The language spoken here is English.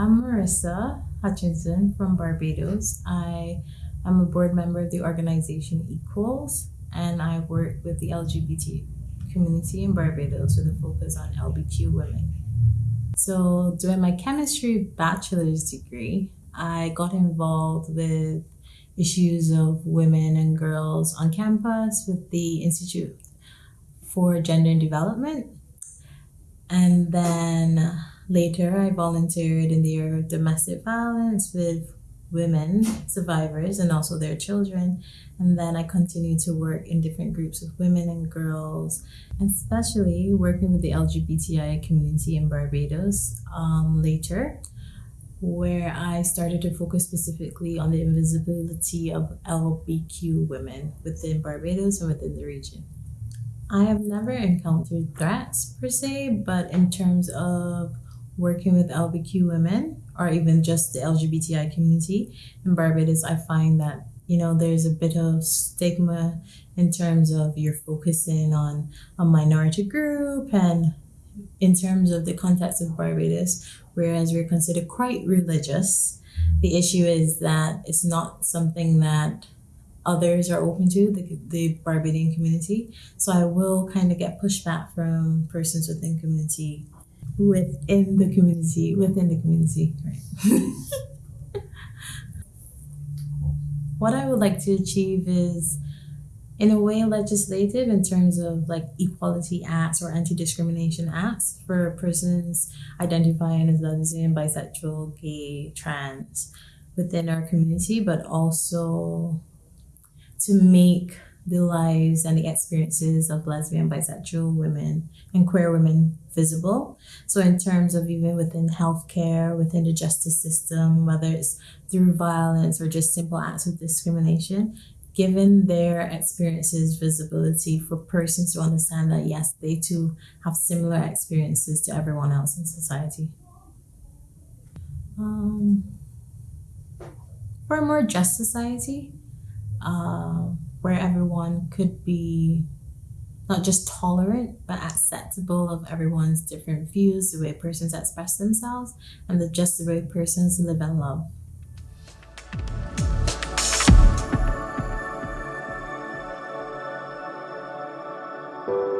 I'm Marissa uh, Hutchinson from Barbados. I am a board member of the organization Equals, and I work with the LGBT community in Barbados with a focus on LBQ women. So, during my chemistry bachelor's degree, I got involved with issues of women and girls on campus with the Institute for Gender and Development. And then later, I volunteered in the area of domestic violence with women survivors and also their children. And then I continued to work in different groups with women and girls, especially working with the LGBTI community in Barbados um, later, where I started to focus specifically on the invisibility of LBQ women within Barbados and within the region. I have never encountered threats per se, but in terms of working with LBQ women or even just the LGBTI community in Barbados, I find that you know there's a bit of stigma in terms of you're focusing on a minority group and in terms of the context of Barbados, whereas we're considered quite religious. The issue is that it's not something that others are open to, the, the Barbadian community. So I will kind of get pushback from persons within community within the community, within the community. Right. what I would like to achieve is, in a way, legislative in terms of like equality acts or anti discrimination acts for persons identifying as lesbian, bisexual, gay, trans within our community, but also to make the lives and the experiences of lesbian, bisexual women and queer women visible. So, in terms of even within healthcare, within the justice system, whether it's through violence or just simple acts of discrimination, given their experiences visibility for persons to understand that yes, they too have similar experiences to everyone else in society. Um, for a more just society, uh, where everyone could be not just tolerant but acceptable of everyone's different views, the way persons express themselves, and the, just the way persons live and love. Thank you.